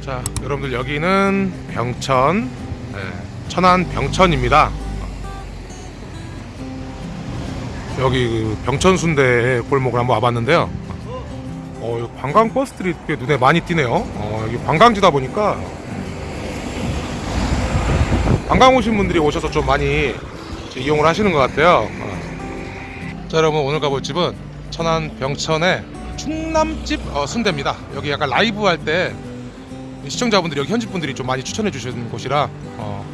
자, 여러분들 여기는 병천, 네, 천안 병천입니다. 여기 그 병천 순대 골목을 한번 와봤는데요. 어, 관광 버스들이 꽤 눈에 많이 띄네요. 어, 여기 관광지다 보니까 관광 오신 분들이 오셔서 좀 많이 이용을 하시는 것 같아요. 어. 자, 여러분 오늘 가볼 집은 천안 병천의 충남집 어, 순대입니다. 여기 약간 라이브 할때 시청자분들이 여기 현지 분들이 좀 많이 추천해 주시는 곳이라 어,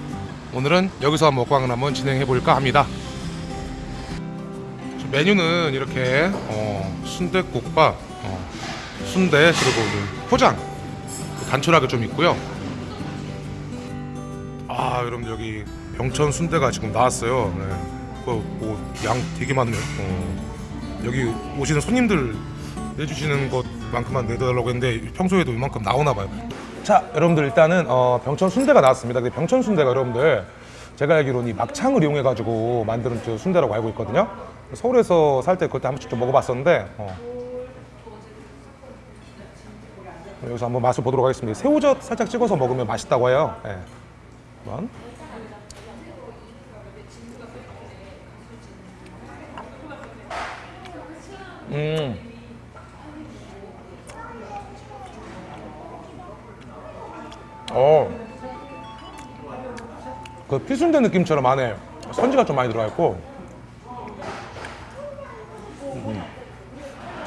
오늘은 여기서 먹방을 한번 진행해 볼까 합니다. 메뉴는 이렇게 어, 순대국밥, 어, 순대 그리고 그 포장 단촐하게 좀 있고요. 아 여러분 여기 병천 순대가 지금 나왔어요. 네. 그뭐양 되게 많네요. 어, 여기 오시는 손님들 내주시는 것만큼만 내달라고 했는데 평소에도 이만큼 나오나 봐요. 자 여러분들 일단은 어, 병천 순대가 나왔습니다. 근데 병천 순대가 여러분들 제가 알기로는 이 막창을 이용해 가지고 만드는 그 순대라고 알고 있거든요. 서울에서 살 때 그때 한 번씩 좀 먹어봤었는데 어. 여기서 한번 맛을 보도록 하겠습니다. 새우젓 살짝 찍어서 먹으면 맛있다고 해요. 예. 한번. 음. 어. 그 피순대 느낌처럼 안에 선지가 좀 많이 들어가 있고. 음.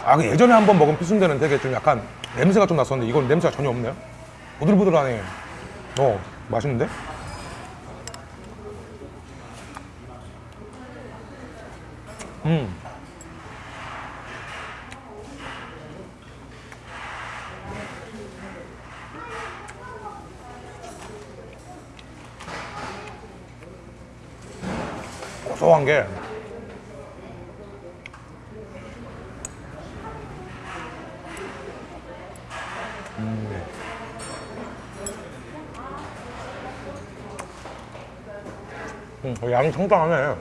아, 그 예전에 한 번 먹은 피순대는 되게 좀 약간 냄새가 좀 났었는데 이건 냄새가 전혀 없네요. 부들부들하네. 어, 맛있는데? 음. 고소한 게 음, 양이 상당하네.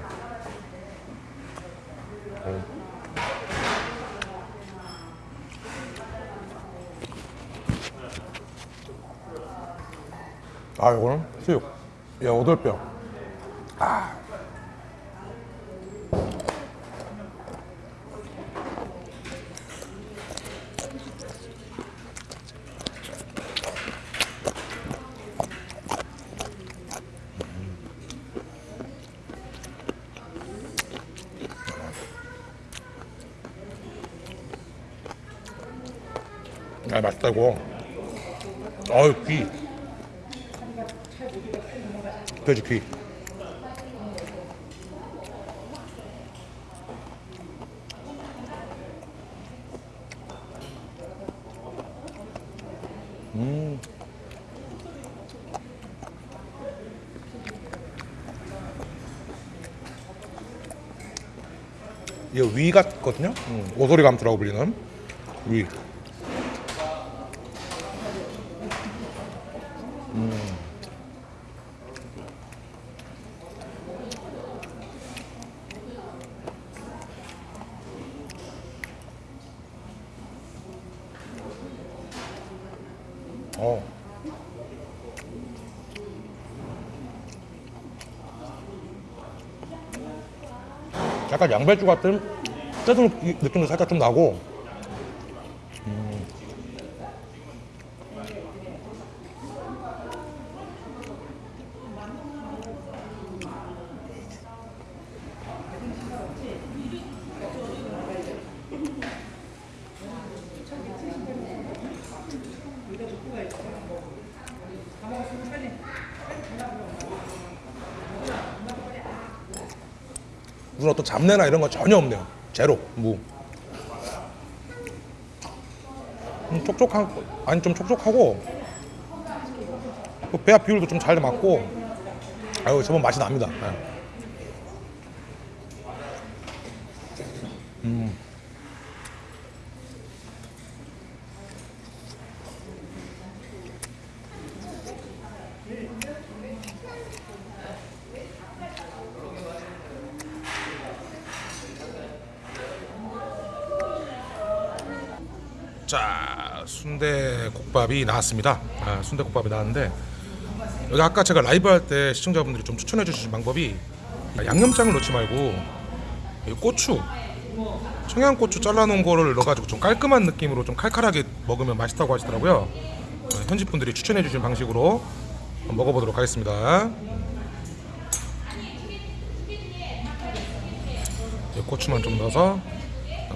음. 아, 이거는 수육. 야, 오돌뼈. 아, 맛있다, 이거. 아유, 귀. 돼지 귀. 음. 이거 위 같거든요. 음, 오소리 감투라고 불리는 위. 어. 약간 양배추 같은 뜯은 느낌도 살짝 좀 나고 음. 무슨 어떤 잡내나 이런 거 전혀 없네요. 제로 무. 음, 촉촉한 아니 좀 촉촉하고 그 배합 비율도 좀 잘 맞고 아유 저번 맛이 납니다. 네. 음. 자 순대국밥이 나왔습니다. 아, 순대국밥이 나왔는데 여기 아까 제가 라이브 할 때 시청자분들이 좀 추천해 주신 방법이 양념장을 넣지 말고 이 고추 청양고추 잘라놓은 거를 넣어가지고 좀 깔끔한 느낌으로 좀 칼칼하게 먹으면 맛있다고 하시더라고요. 어, 현지 분들이 추천해 주신 방식으로 먹어보도록 하겠습니다. 이제 고추만 좀 넣어서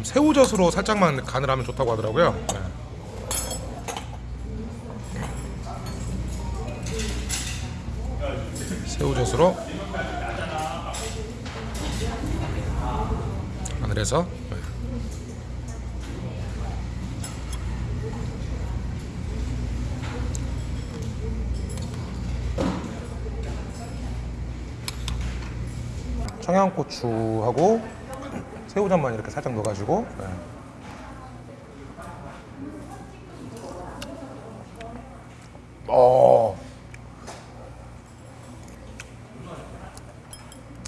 새우젓으로 살짝만 간을 하면 좋다고 하더라고요. 네. 새우젓으로 간을 해서 네. 청양고추하고 새우젓만 이렇게 살짝 넣어가지고 네. 어.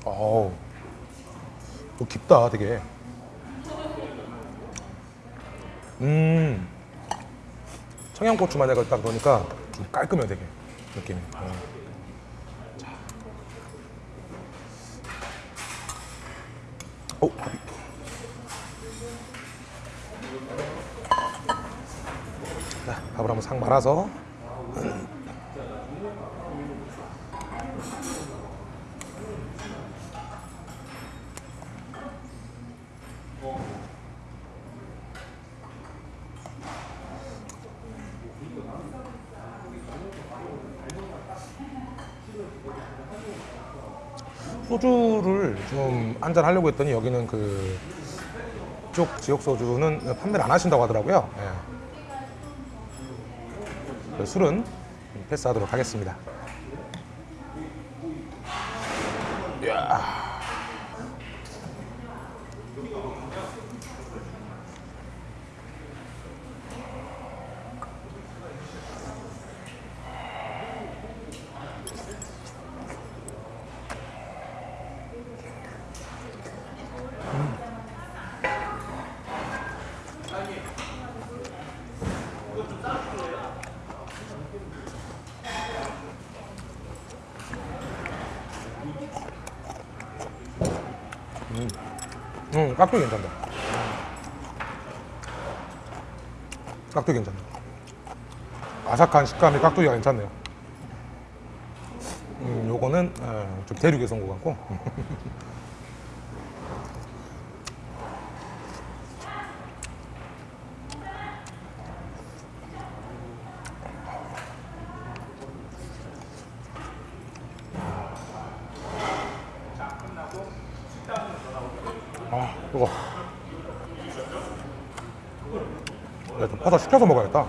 어우. 또 깊다 되게. 음. 청양고추만 내가 딱 넣으니까 좀 깔끔해 되게 느낌이. 어. 자, 밥을 한번 싹 말아서. 소주를 좀 한잔 하려고 했더니 여기는 그 이쪽 지역 소주는 판매를 안 하신다고 하더라고요. 예. 술은 패스하도록 하겠습니다. 이야. 응, 깍두기 괜찮다. 깍두기 괜찮다. 아삭한 식감이 깍두기가 괜찮네요. 음, 요거는 어, 좀 대륙에서 온 것 같고. 아, 이거. 내가 좀 퍼서 시켜서 먹어야겠다.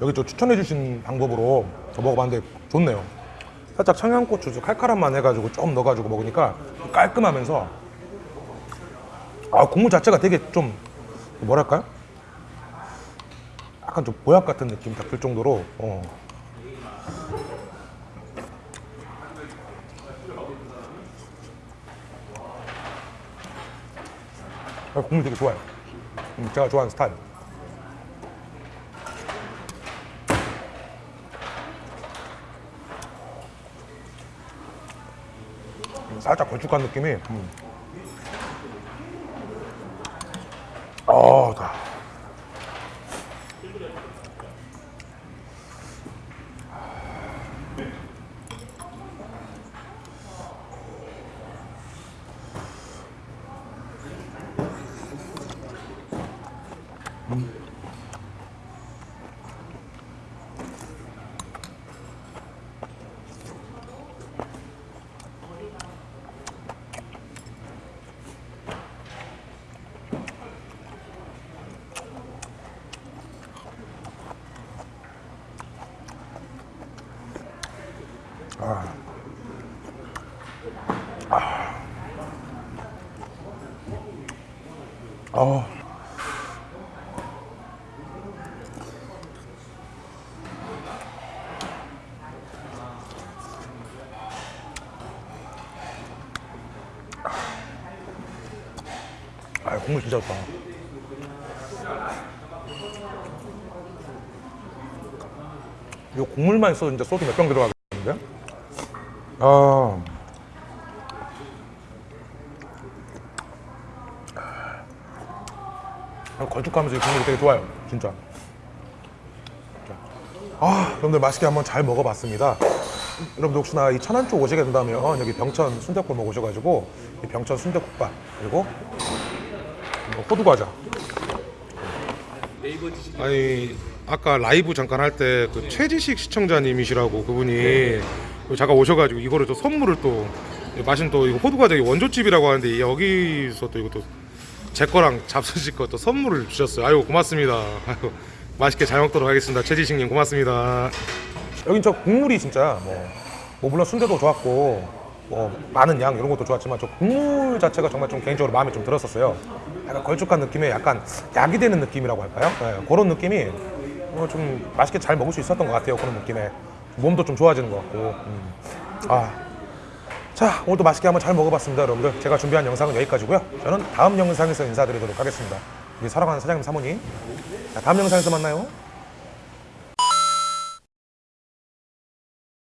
여기 저 추천해 주신 방법으로 저 먹어봤는데 좋네요. 살짝 청양고추 좀 칼칼함만 해가지고 좀 넣어가지고 먹으니까 깔끔하면서 아 국물 자체가 되게 좀 뭐랄까요? 약간 좀 보약 같은 느낌 딱들 정도로 어. 아, 국물 되게 좋아요. 음, 제가 좋아하는 스타일. 살짝 걸쭉한 느낌이. 음. 어. 아, 국물 진짜 좋다. 이 국물만 있어도 진짜 소주 몇 병 들어가겠는데? 아. 걸쭉하면서 이 국물이 되게 좋아요 진짜. 아 여러분들 맛있게 한번 잘 먹어봤습니다. 여러분들 혹시나 이 천안 쪽 오시게 된다면 여기 병천 순대골목 오셔가지고 이 병천 순대국밥 그리고 이거 호두과자. 아니 아까 라이브 잠깐 할 때 그 최지식 시청자님이시라고 그분이 잠깐 오셔가지고 이거를 또 선물을 또 마신 또 이거 호두과자 원조집이라고 하는데 여기서 또 이것도 제 거랑 잡수실 것도 선물을 주셨어요. 아유 고맙습니다. 아유 맛있게 잘 먹도록 하겠습니다. 최지식님 고맙습니다. 여긴 저 국물이 진짜 뭐, 뭐 물론 순대도 좋았고 뭐 많은 양 이런 것도 좋았지만 저 국물 자체가 정말 좀 개인적으로 마음에 좀 들었었어요. 약간 걸쭉한 느낌의 약간 약이 되는 느낌이라고 할까요? 네, 그런 느낌이 뭐 좀 맛있게 잘 먹을 수 있었던 것 같아요. 그런 느낌에 몸도 좀 좋아지는 것 같고. 음. 아. 자 오늘도 맛있게 한번 잘 먹어봤습니다 여러분들. 제가 준비한 영상은 여기까지고요. 저는 다음 영상에서 인사드리도록 하겠습니다. 우리 사랑하는 사장님 사모님. 자, 다음 영상에서 만나요